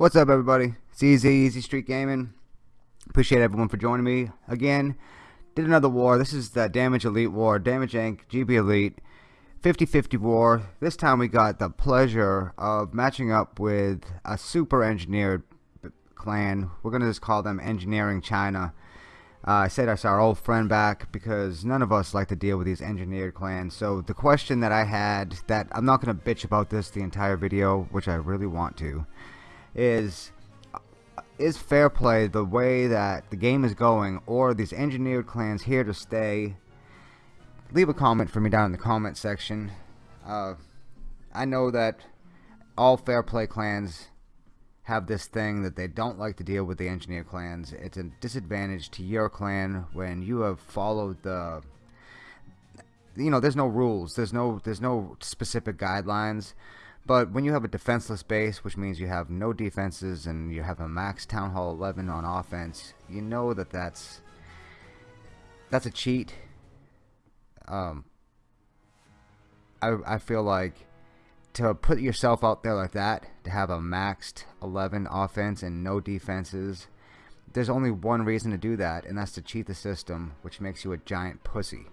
What's up, everybody? It's Easy, Easy Street Gaming. Appreciate everyone for joining me again. Did another war. This is the Damage Elite War. Damage Inc. GB Elite. 50-50 war. This time we got the pleasure of matching up with a super engineered clan. We're going to just call them Engineering China. Uh, I said that's our old friend back because none of us like to deal with these engineered clans. So the question that I had, that I'm not going to bitch about this the entire video, which I really want to, is is fair play the way that the game is going or these engineered clans here to stay. Leave a comment for me down in the comment section. Uh, I know that all fair play clans have this thing that they don't like to deal with the engineer clans. It's a disadvantage to your clan when you have followed the you know there's no rules. There's no there's no specific guidelines but when you have a defenseless base, which means you have no defenses and you have a max Town Hall 11 on offense, you know that that's that's a cheat. Um, I I feel like to put yourself out there like that, to have a maxed 11 offense and no defenses, there's only one reason to do that, and that's to cheat the system, which makes you a giant pussy.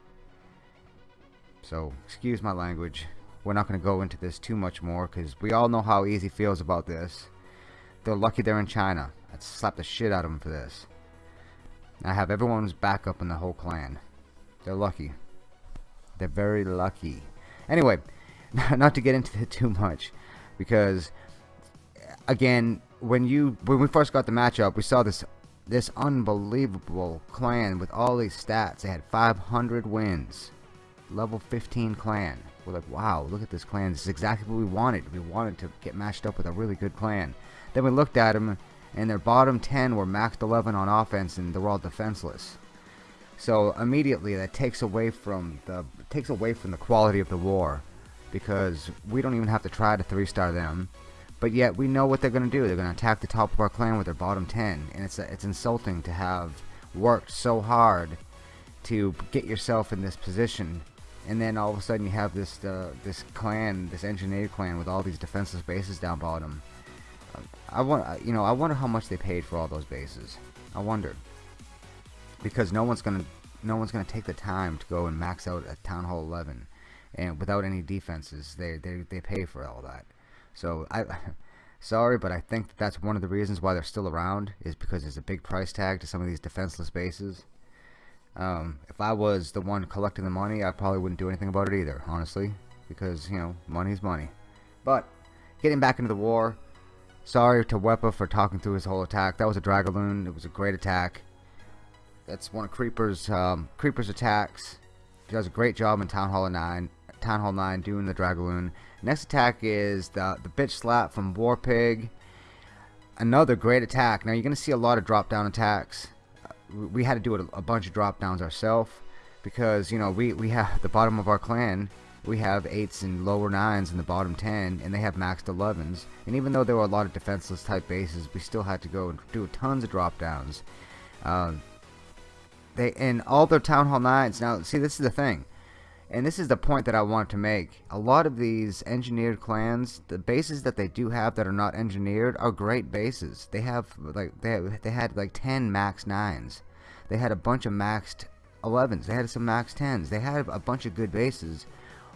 So, excuse my language we're not going to go into this too much more because we all know how easy feels about this. They're lucky they're in China. I'd slap the shit out of them for this. I have everyone's backup in the whole clan. They're lucky. They're very lucky. Anyway, not to get into it too much because again, when you when we first got the matchup, we saw this this unbelievable clan with all these stats. They had 500 wins. Level 15 clan. We're like, wow, look at this clan. This is exactly what we wanted. We wanted to get matched up with a really good clan. Then we looked at them, and their bottom 10 were maxed 11 on offense, and they're all defenseless. So immediately that takes away from the takes away from the quality of the war, because we don't even have to try to three-star them. But yet we know what they're going to do. They're going to attack the top of our clan with their bottom 10, and it's it's insulting to have worked so hard to get yourself in this position and then all of a sudden you have this uh, this clan, this engineer clan with all these defenseless bases down bottom. I want, you know, I wonder how much they paid for all those bases. I wonder because no one's gonna, no one's gonna take the time to go and max out a Town Hall 11, and without any defenses, they they they pay for all that. So I. Sorry, but I think that that's one of the reasons why they're still around is because there's a big price tag to some of these defenseless bases. Um, if I was the one collecting the money, I probably wouldn't do anything about it either, honestly, because, you know, money's money. But, getting back into the war, sorry to Wepa for talking through his whole attack. That was a Dragaloon. It was a great attack. That's one of Creeper's, um, Creeper's attacks. He does a great job in Town Hall 9, Town Hall 9 doing the Dragaloon. Next attack is the, the Bitch Slap from Warpig. Another great attack. Now, you're going to see a lot of drop-down attacks we had to do a, bunch of drop downs ourselves because you know we we have the bottom of our clan we have eights and lower nines in the bottom 10 and they have maxed 11s and even though there were a lot of defenseless type bases we still had to go and do tons of drop downs. Um, they and all their town hall nines now see this is the thing and this is the point that I want to make. A lot of these engineered clans, the bases that they do have that are not engineered are great bases. They have like they have, they had like 10 max nines. They had a bunch of maxed 11s. They had some max 10s. They had a bunch of good bases.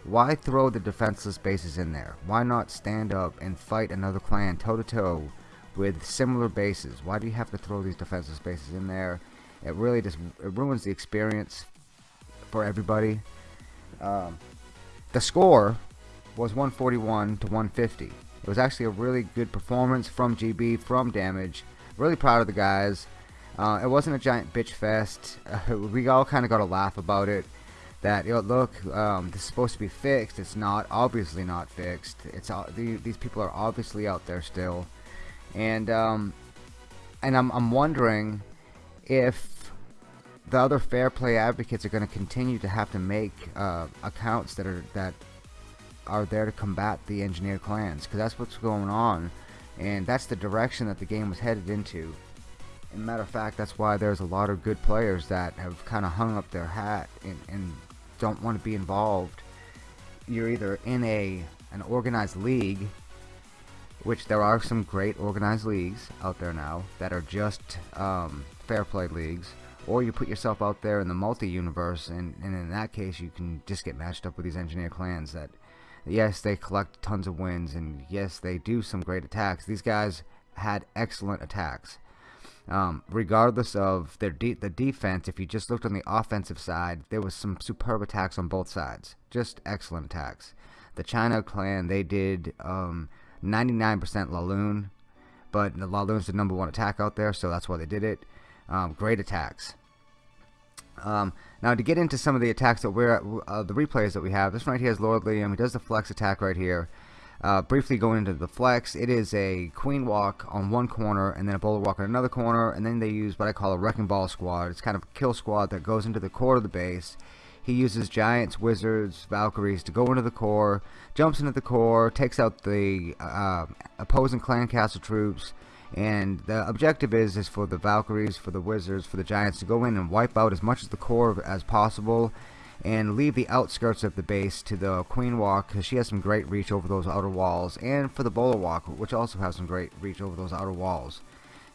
Why throw the defenseless bases in there? Why not stand up and fight another clan toe to toe with similar bases? Why do you have to throw these defenseless bases in there? It really just it ruins the experience for everybody. Um, the score was 141 to 150. It was actually a really good performance from GB, from Damage. Really proud of the guys. Uh, it wasn't a giant bitch fest. Uh, we all kind of got a laugh about it. That you know, look, um, this is supposed to be fixed. It's not. Obviously not fixed. It's all, these people are obviously out there still, and um, and I'm I'm wondering if the other fair play advocates are going to continue to have to make uh, accounts that are that are there to combat the engineered clans because that's what's going on and that's the direction that the game was headed into. And matter of fact that's why there's a lot of good players that have kind of hung up their hat and, and don't want to be involved. You're either in a an organized league which there are some great organized leagues out there now that are just um, fair play leagues or you put yourself out there in the multi-universe and, and in that case you can just get matched up with these engineer clans that yes they collect tons of wins and yes they do some great attacks. These guys had excellent attacks. Um, regardless of their de the defense if you just looked on the offensive side there was some superb attacks on both sides. Just excellent attacks. The China clan they did 99% um, Laloon but the Laloon's the number one attack out there so that's why they did it um, great attacks. Um, now to get into some of the attacks that we're uh, the replays that we have, this one right here is Lord Liam. He does the flex attack right here. Uh, briefly going into the flex, it is a queen walk on one corner and then a bowler walk on another corner, and then they use what I call a wrecking ball squad. It's kind of a kill squad that goes into the core of the base. He uses giants, wizards, valkyries to go into the core, jumps into the core, takes out the uh, opposing clan castle troops, and the objective is is for the Valkyries, for the Wizards, for the Giants to go in and wipe out as much of the core as possible and leave the outskirts of the base to the Queen Walk because she has some great reach over those outer walls and for the Bowler Walk which also has some great reach over those outer walls.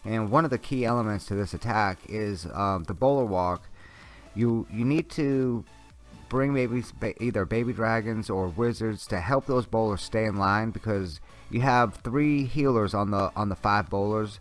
And one of the key elements to this attack is um, the Bowler Walk. You you need to bring maybe either baby dragons or wizards to help those bowlers stay in line because you have three healers on the on the five bowlers.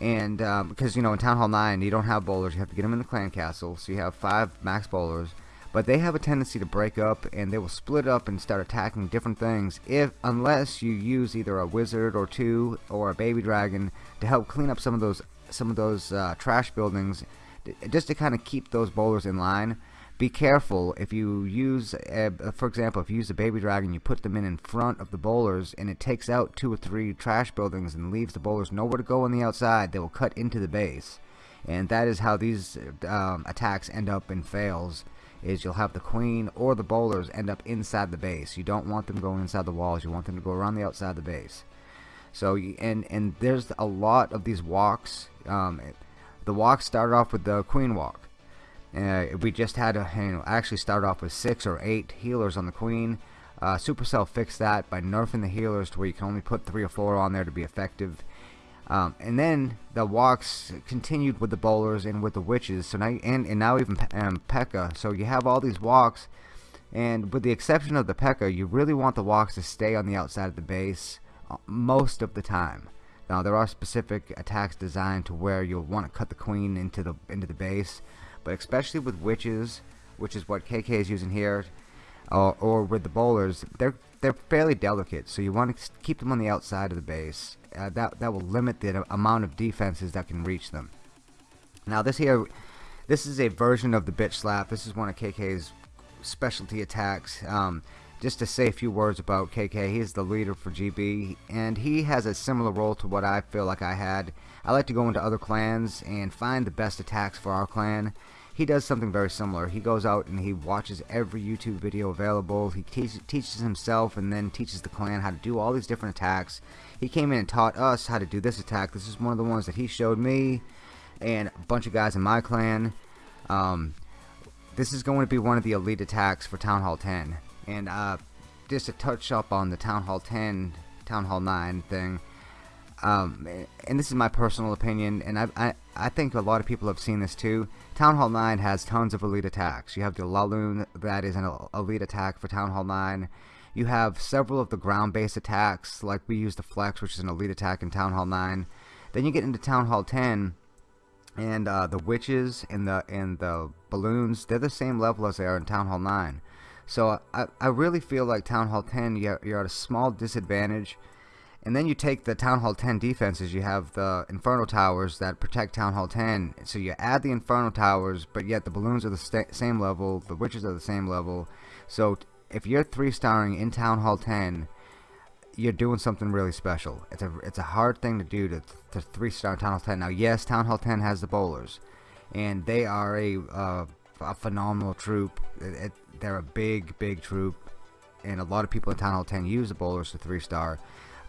And um, because you know in Town Hall 9 you don't have bowlers you have to get them in the clan castle so you have five max bowlers. But they have a tendency to break up and they will split up and start attacking different things if unless you use either a wizard or two or a baby dragon to help clean up some of those some of those uh, trash buildings just to kind of keep those bowlers in line be careful if you use a, for example if you use a baby dragon you put them in in front of the bowlers and it takes out two or three trash buildings and leaves the bowlers nowhere to go on the outside. They will cut into the base. And that is how these um, attacks end up in fails is you'll have the queen or the bowlers end up inside the base. You don't want them going inside the walls. You want them to go around the outside of the base. So and and there's a lot of these walks um, the walks start off with the queen walk uh, we just had to you know, actually start off with six or eight healers on the queen. Uh, Supercell fixed that by nerfing the healers to where you can only put three or four on there to be effective. Um, and then the walks continued with the bowlers and with the witches. So now and, and now even um, P.E.K.K.A. So you have all these walks, and with the exception of the P.E.K.K.A., you really want the walks to stay on the outside of the base uh, most of the time. Now there are specific attacks designed to where you'll want to cut the queen into the into the base but especially with witches, which is what KK is using here, uh, or with the bowlers, they're they're fairly delicate, so you want to keep them on the outside of the base. Uh, that that will limit the amount of defenses that can reach them. Now this here, this is a version of the bitch slap. This is one of KK's specialty attacks. Um, just to say a few words about KK, he's the leader for GB, and he has a similar role to what I feel like I had. I like to go into other clans and find the best attacks for our clan. He does something very similar. He goes out and he watches every YouTube video available. He teach, teaches himself and then teaches the clan how to do all these different attacks. He came in and taught us how to do this attack. This is one of the ones that he showed me and a bunch of guys in my clan. Um, this is going to be one of the elite attacks for Town Hall 10 and uh, just to touch up on the Town Hall 10 Town Hall 9 thing um, and this is my personal opinion and I, I, I think a lot of people have seen this too. Town Hall 9 has tons of elite attacks. You have the Laloon that is an elite attack for Town Hall 9 you have several of the ground based attacks like we use the Flex which is an elite attack in Town Hall 9 then you get into Town Hall 10 and uh, the witches and the and the balloons they're the same level as they are in Town Hall 9 so I, I really feel like Town Hall 10, you're, at a small disadvantage. And then you take the Town Hall 10 defenses, you have the Inferno Towers that protect Town Hall 10. So you add the Inferno Towers, but yet the balloons are the same level, the witches are the same level. So if you're 3-starring in Town Hall 10, you're doing something really special. It's a it's a hard thing to do to, to 3-star Town Hall 10. Now yes, Town Hall 10 has the bowlers. And they are a, uh, a phenomenal troop. It, it, they're a big, big troop, and a lot of people in Town Hall 10 use the bowlers to 3-star.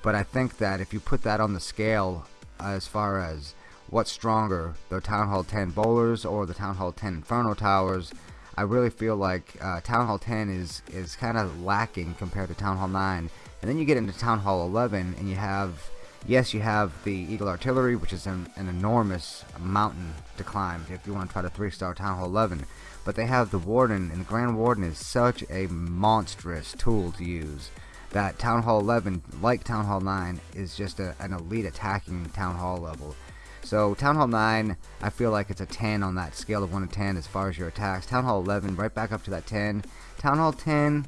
But I think that if you put that on the scale as far as what's stronger, the Town Hall 10 bowlers or the Town Hall 10 Inferno Towers, I really feel like uh, Town Hall 10 is, is kind of lacking compared to Town Hall 9 And then you get into Town Hall 11 and you have, yes, you have the Eagle Artillery, which is an, an enormous mountain to climb if you want to try to 3-star Town Hall 11. But they have the Warden, and the Grand Warden is such a monstrous tool to use that Town Hall 11, like Town Hall 9, is just a, an elite attacking Town Hall level. So Town Hall 9, I feel like it's a 10 on that scale of 1 to 10 as far as your attacks. Town Hall 11, right back up to that 10. Town Hall 10,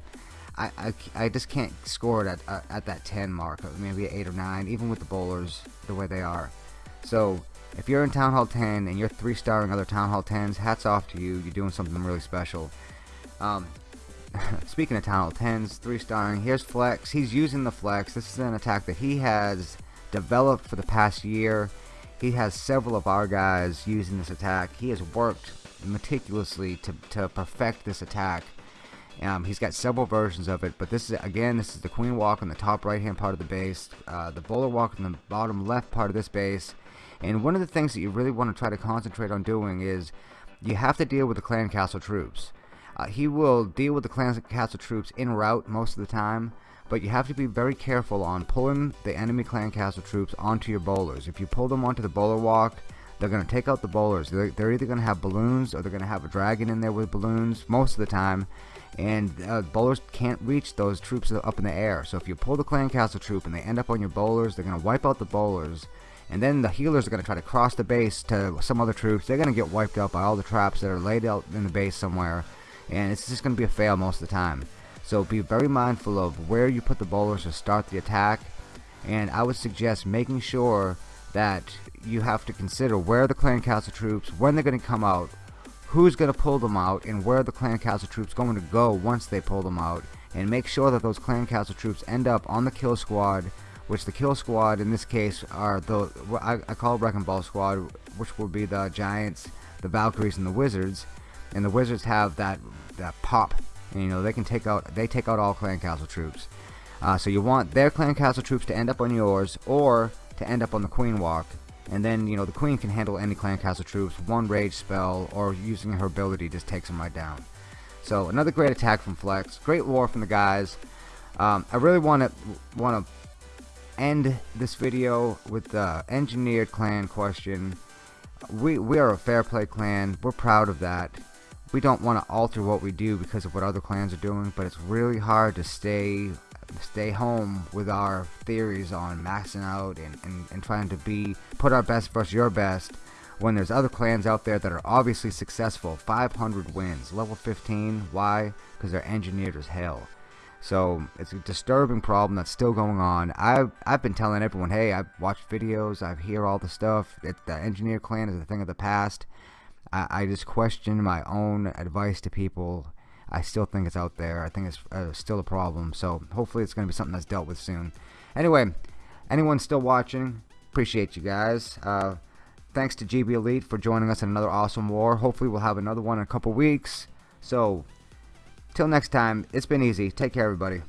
I, I, I just can't score it at, uh, at that 10 mark. Maybe 8 or 9, even with the bowlers the way they are. So if you're in Town Hall 10 and you're 3-starring other Town Hall 10s, hats off to you. You're doing something really special. Um, speaking of Town Hall 10s, 3-starring, here's Flex. He's using the Flex. This is an attack that he has developed for the past year. He has several of our guys using this attack. He has worked meticulously to, to perfect this attack. Um, he's got several versions of it, but this is again, this is the Queen Walk on the top right hand part of the base, uh, the Bowler Walk on the bottom left part of this base, and one of the things that you really want to try to concentrate on doing is you have to deal with the clan castle troops. Uh, he will deal with the clan castle troops in route most of the time, but you have to be very careful on pulling the enemy clan castle troops onto your bowlers. If you pull them onto the bowler walk, they're going to take out the bowlers. They're, they're either going to have balloons or they're going to have a dragon in there with balloons most of the time. And uh, bowlers can't reach those troops up in the air. So if you pull the clan castle troop and they end up on your bowlers, they're going to wipe out the bowlers. And then the healers are going to try to cross the base to some other troops. They're going to get wiped out by all the traps that are laid out in the base somewhere. And it's just going to be a fail most of the time. So be very mindful of where you put the bowlers to start the attack. And I would suggest making sure that you have to consider where the clan castle troops, when they're going to come out, who's going to pull them out, and where the clan castle troops going to go once they pull them out. And make sure that those clan castle troops end up on the kill squad, which the kill squad in this case are the, I, I call Wrecking Ball squad, which will be the Giants, the Valkyries, and the Wizards. And the Wizards have that, that pop and, you know, they can take out they take out all clan castle troops. Uh, so you want their clan castle troops to end up on yours or to end up on the queen walk. And then, you know, the queen can handle any clan castle troops, one rage spell, or using her ability just takes them right down. So another great attack from Flex. Great war from the guys. Um, I really want to want to end this video with the engineered clan question. We we are a fair play clan. We're proud of that we don't want to alter what we do because of what other clans are doing, but it's really hard to stay stay home with our theories on maxing out and, and, and trying to be put our best versus your best when there's other clans out there that are obviously successful. 500 wins level 15 why? Because they're engineered as hell. So it's a disturbing problem that's still going on. I've, I've been telling everyone hey I've watched videos I hear all the stuff. It, the engineer clan is a thing of the past. I, I just question my own advice to people. I still think it's out there. I think it's uh, still a problem. So hopefully it's going to be something that's dealt with soon. Anyway, anyone still watching, appreciate you guys. Uh, thanks to GB Elite for joining us in another awesome war. Hopefully we'll have another one in a couple weeks. So, till next time, it's been easy. Take care, everybody.